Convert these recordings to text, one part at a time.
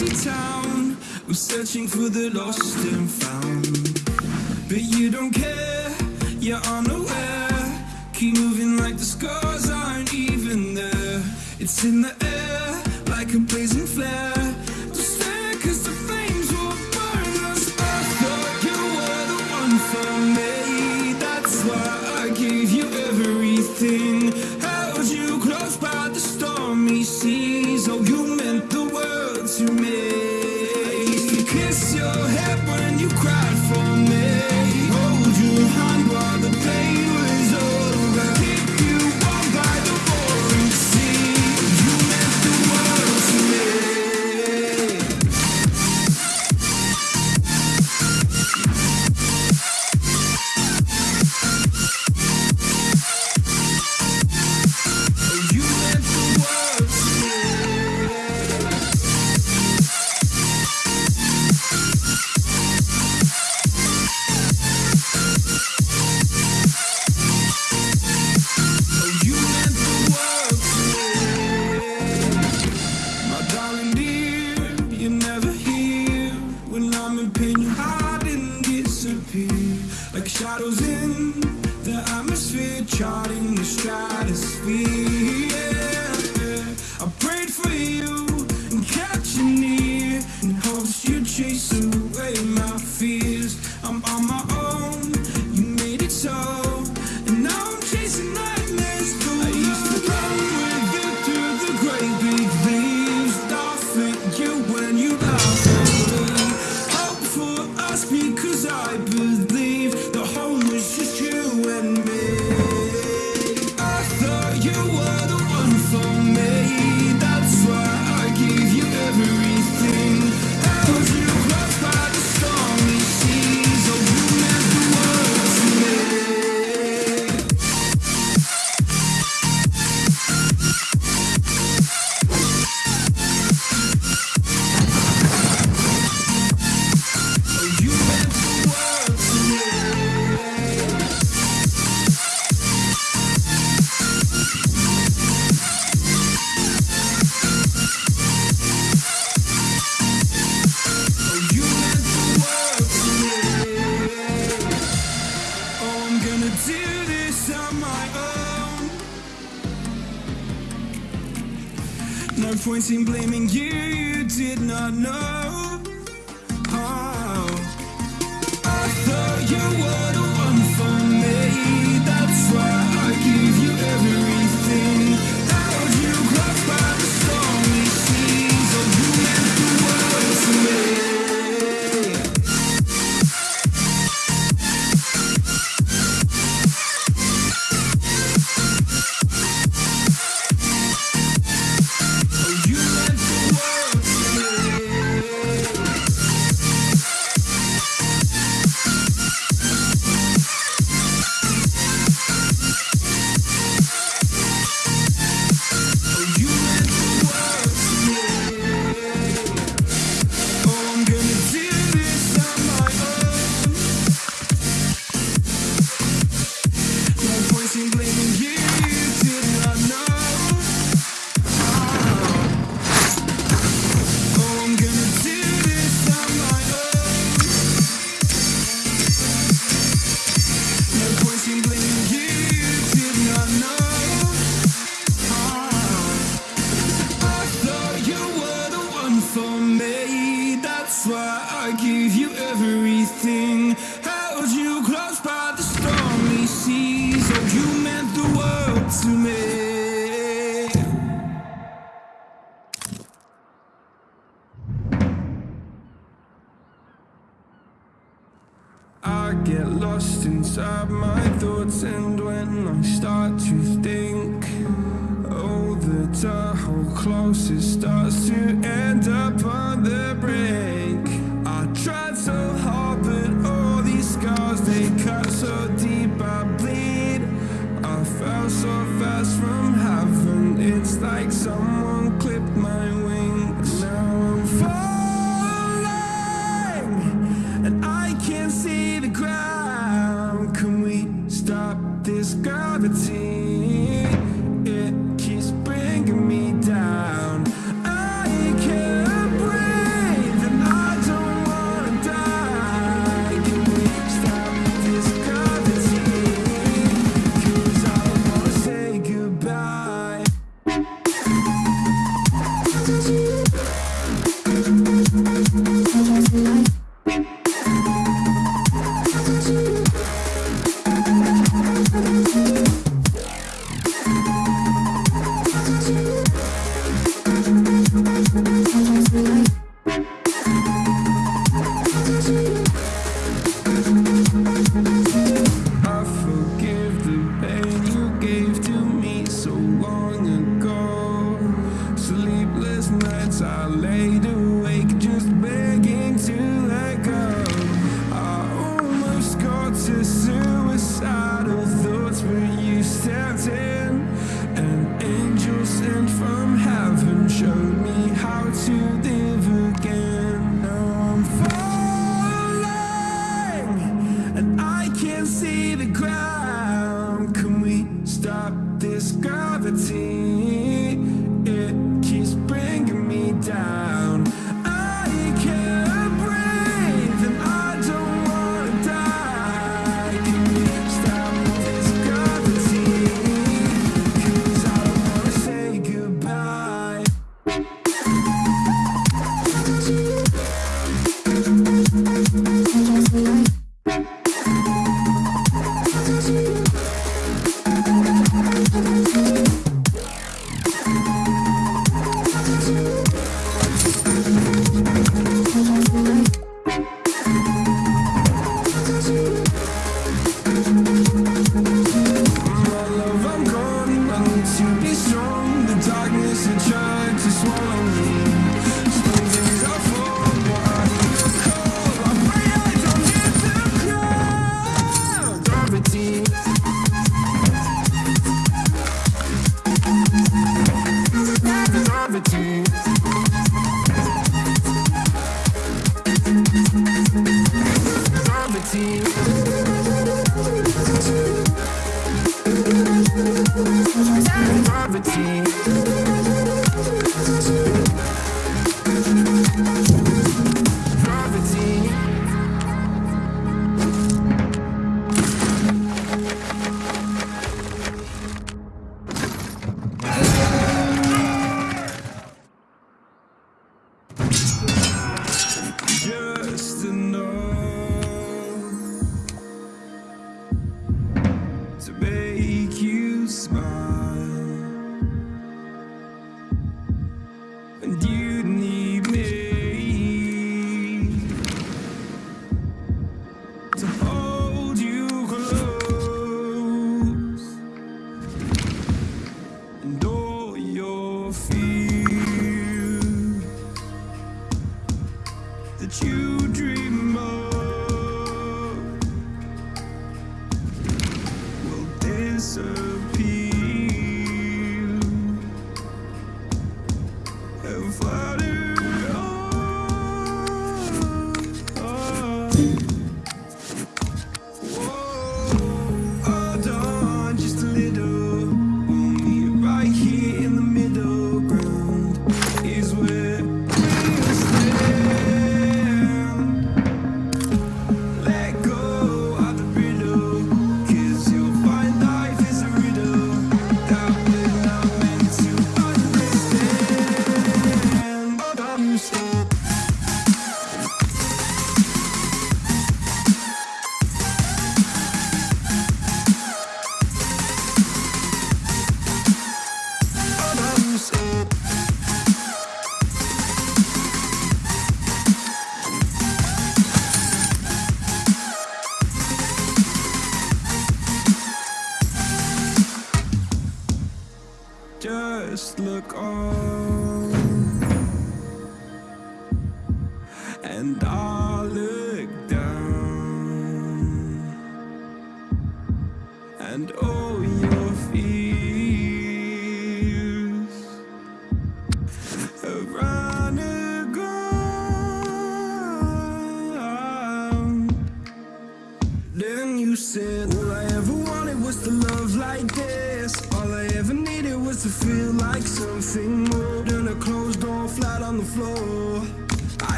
empty town. I'm searching for the lost and found. But you don't care, you're unaware. Keep moving like the scars aren't even there. It's in the air, like a blazing flare. Stop my thoughts and when I start the ground. Can we stop? all your fears that you dream.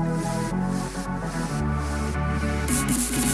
ピッ!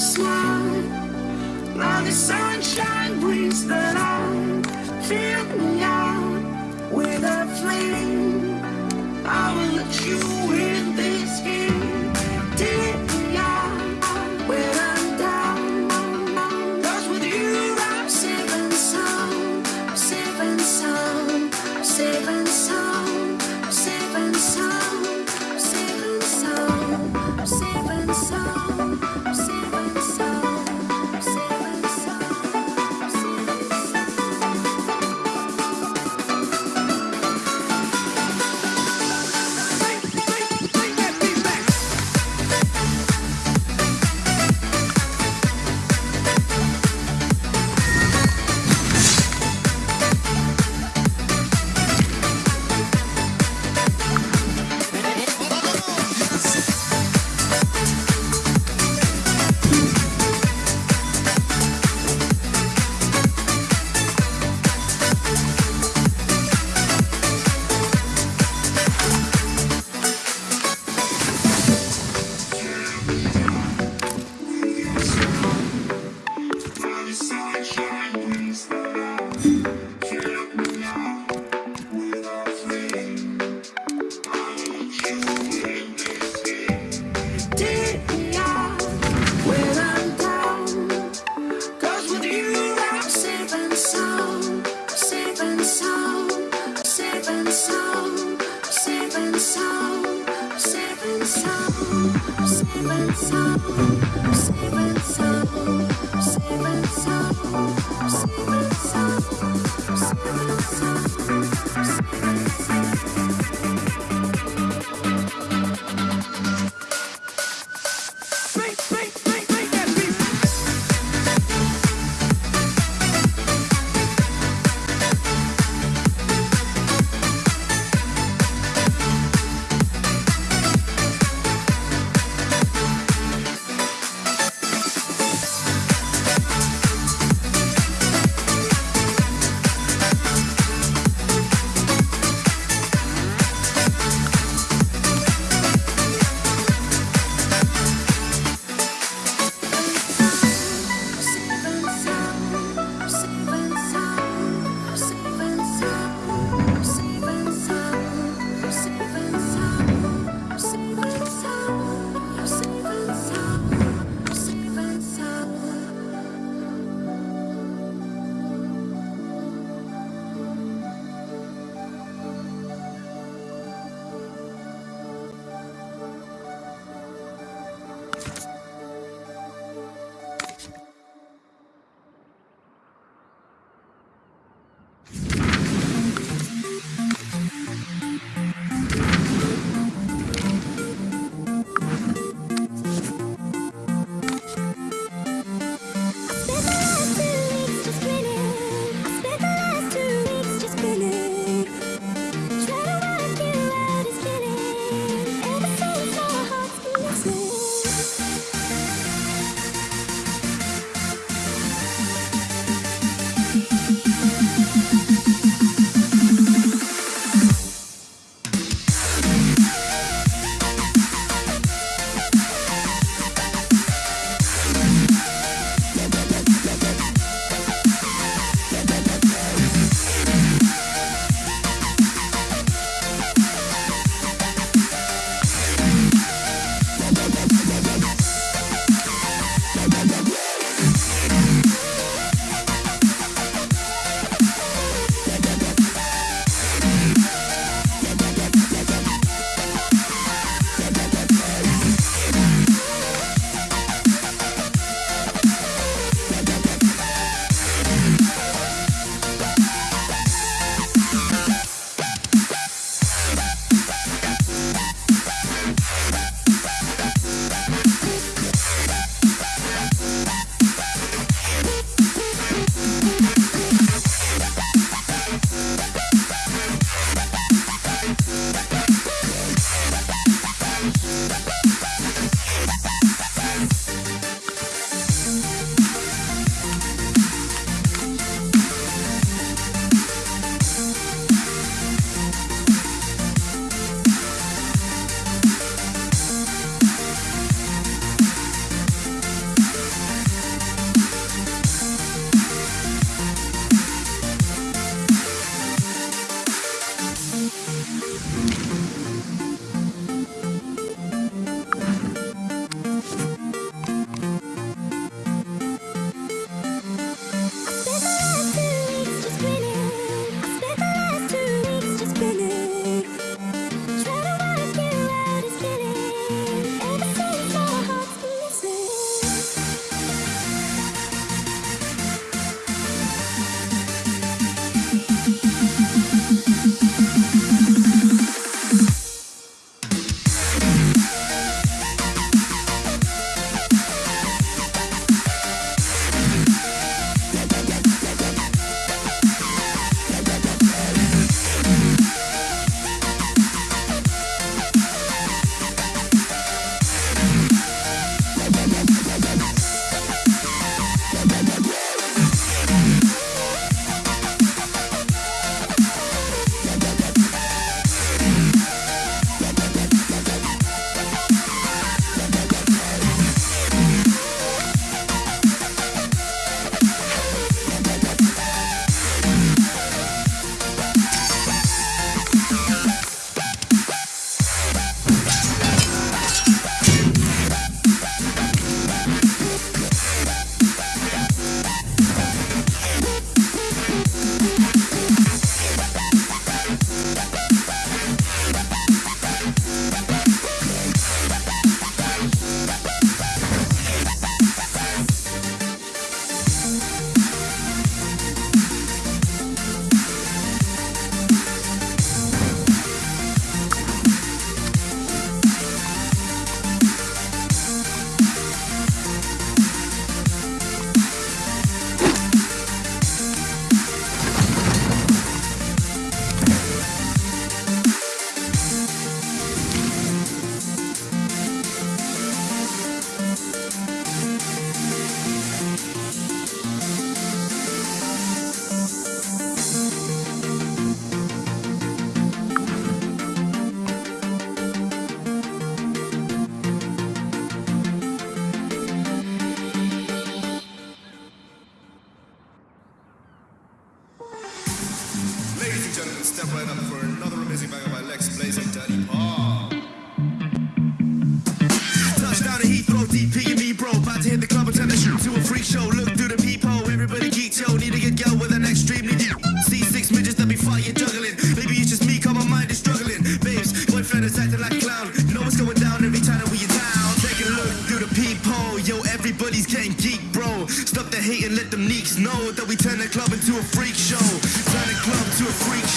smile. Now the sunshine brings the light. Fill me out with a flame. I will let you in.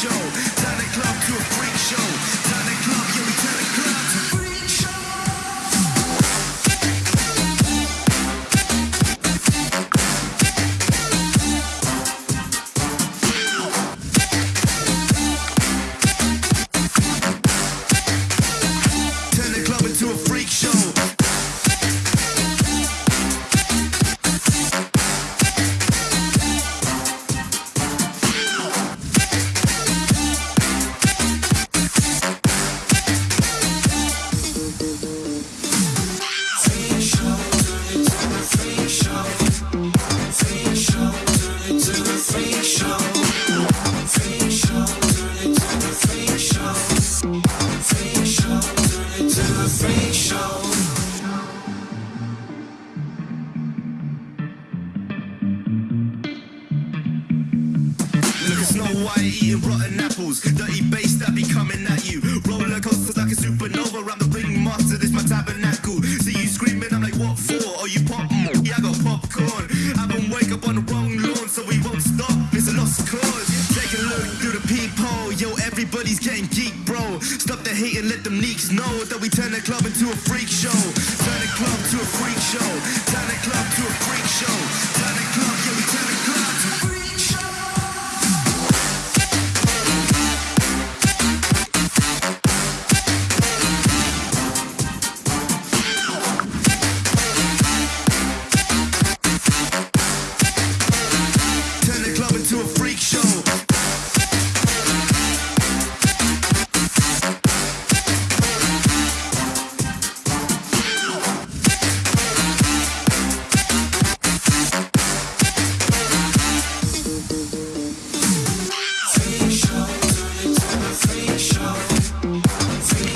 Show. When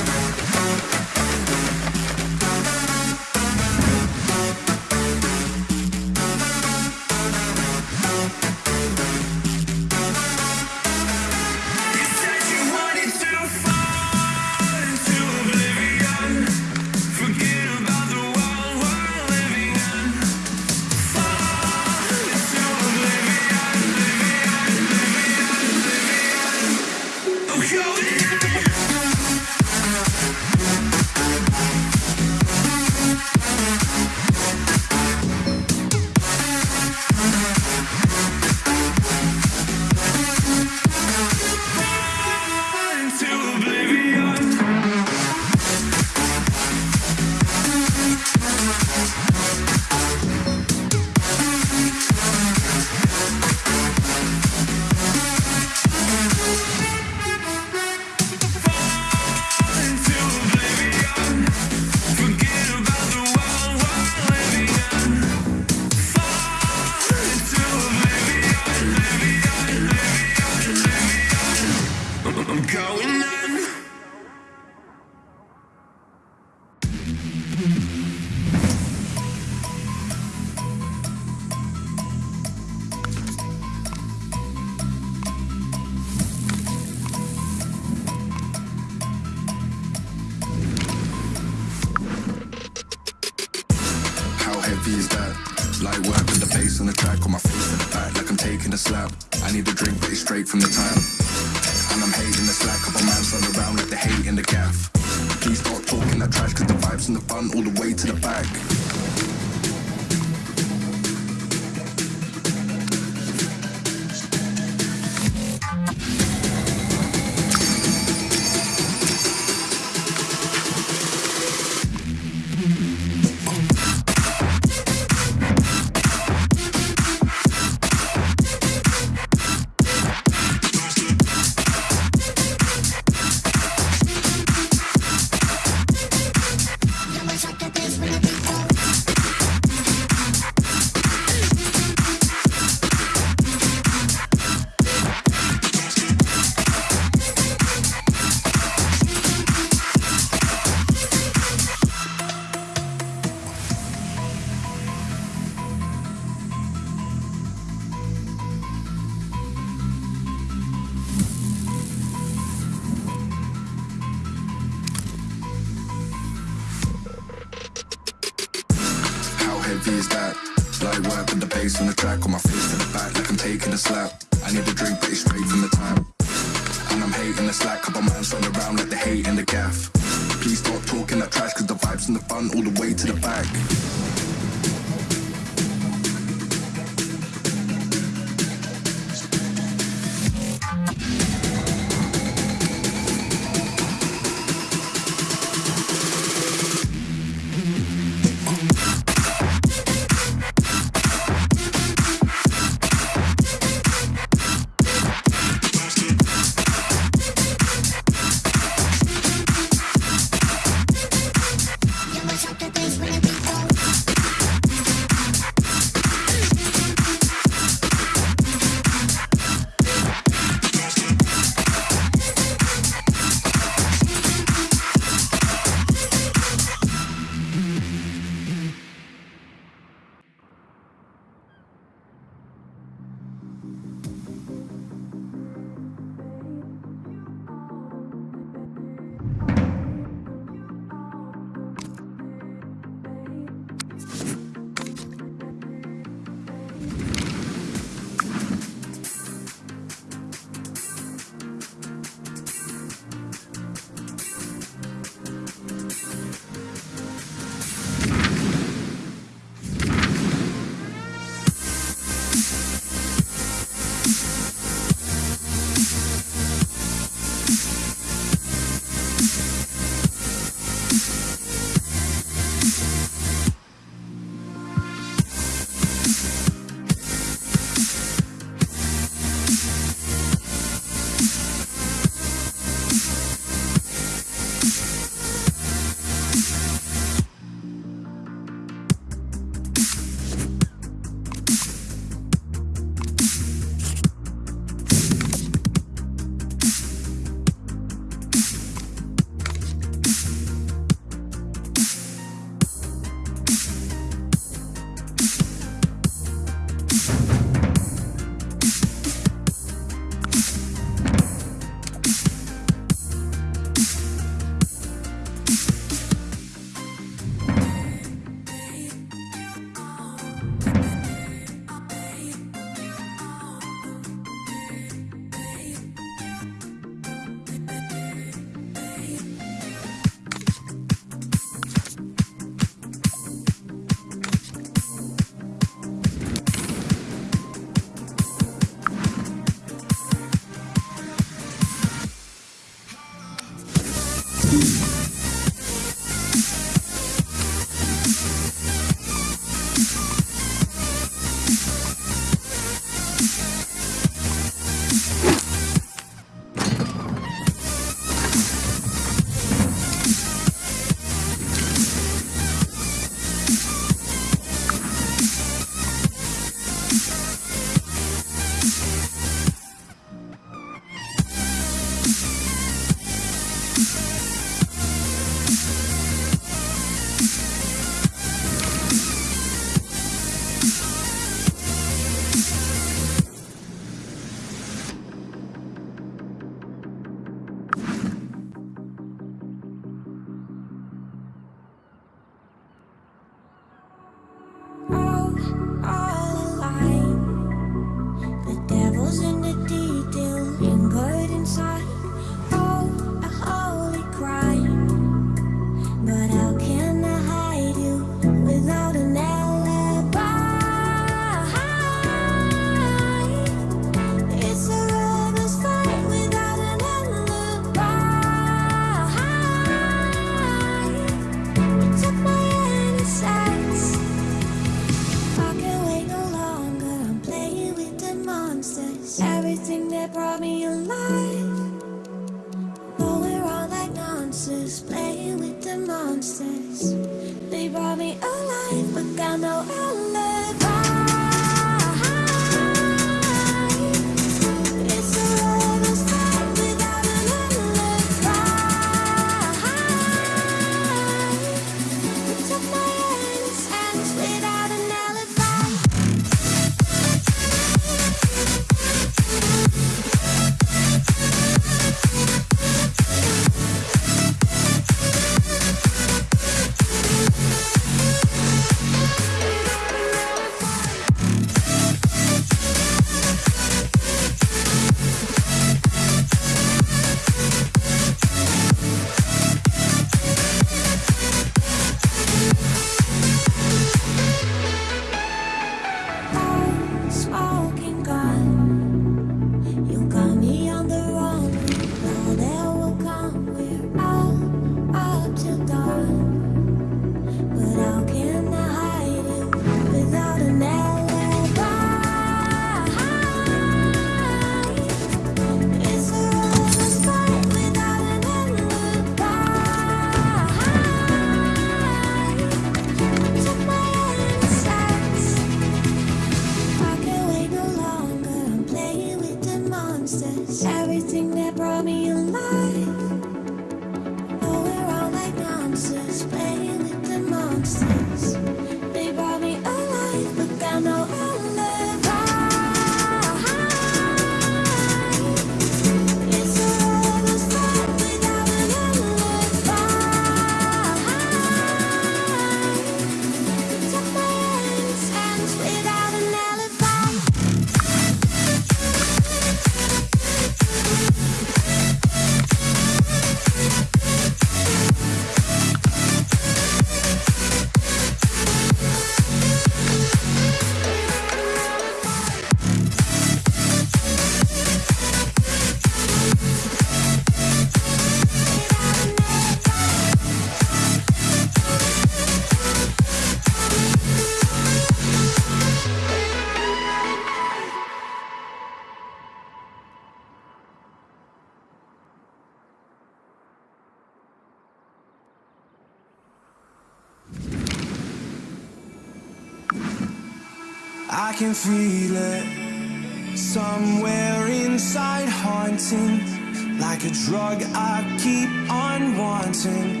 can feel it somewhere inside, haunting like a drug I keep on wanting.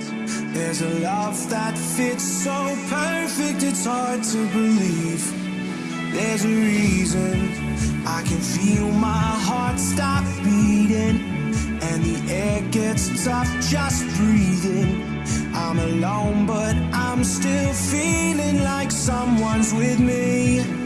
There's a love that fits so perfect, it's hard to believe. There's a reason I can feel my heart stop beating, and the air gets tough just breathing. I'm alone, but I'm still feeling like someone's with me.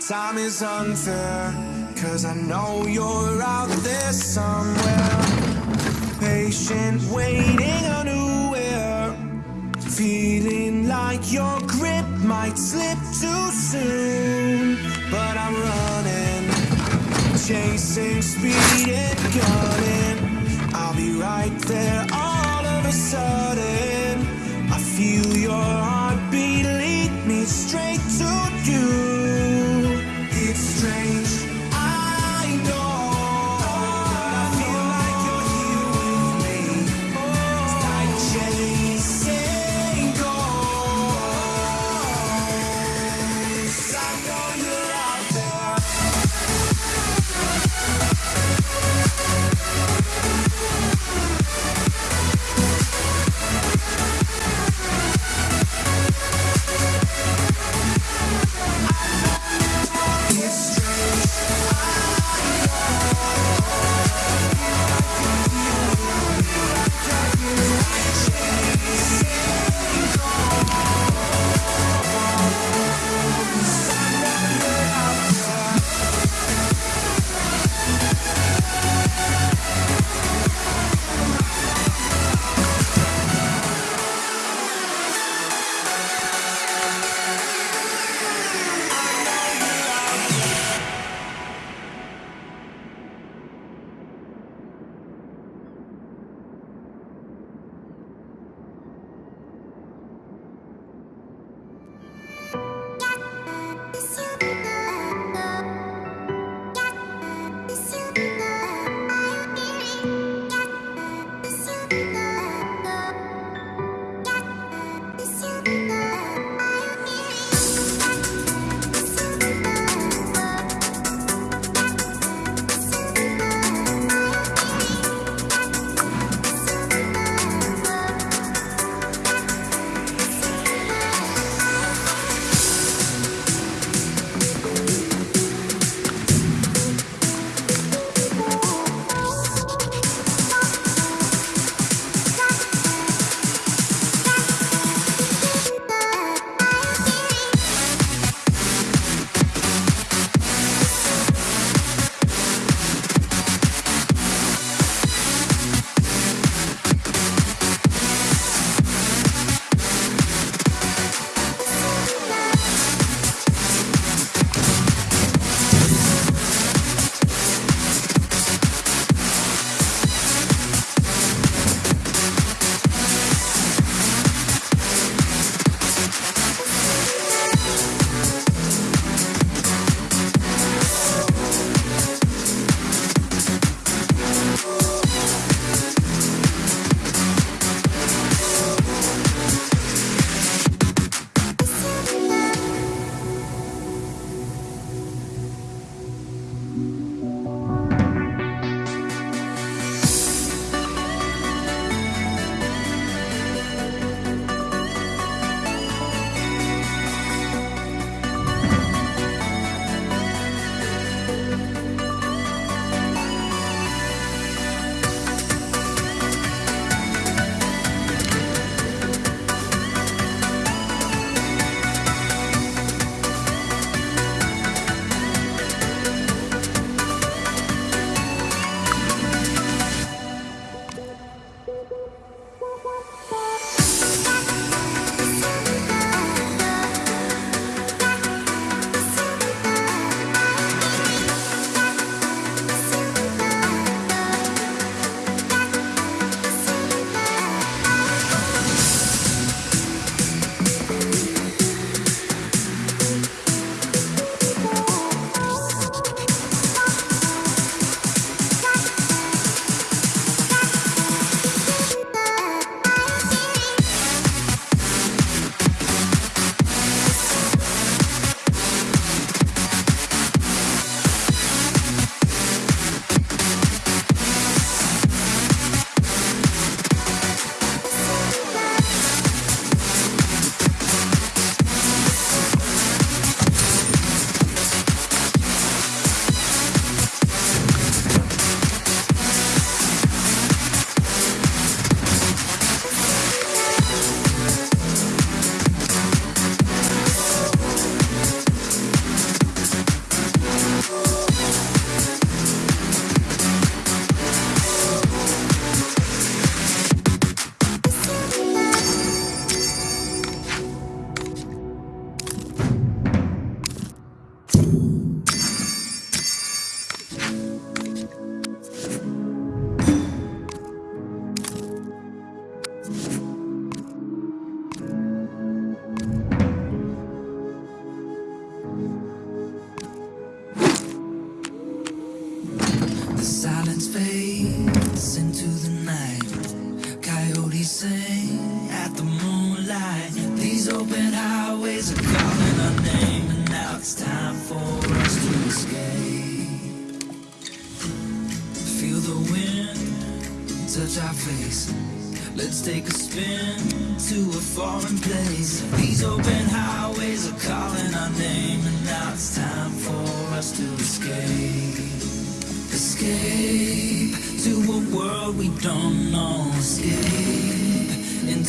time is unfair. Cause I know you're out there somewhere. Patient, waiting unaware. Feeling like your grip might slip too soon. But I'm running, chasing speed and gunning. I'll be right there all of a sudden. I feel your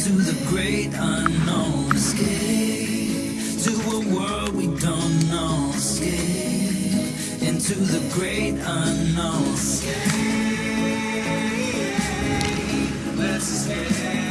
to the great unknown. Escape to a world we don't know. Escape into the great unknown. Escape. Let's escape.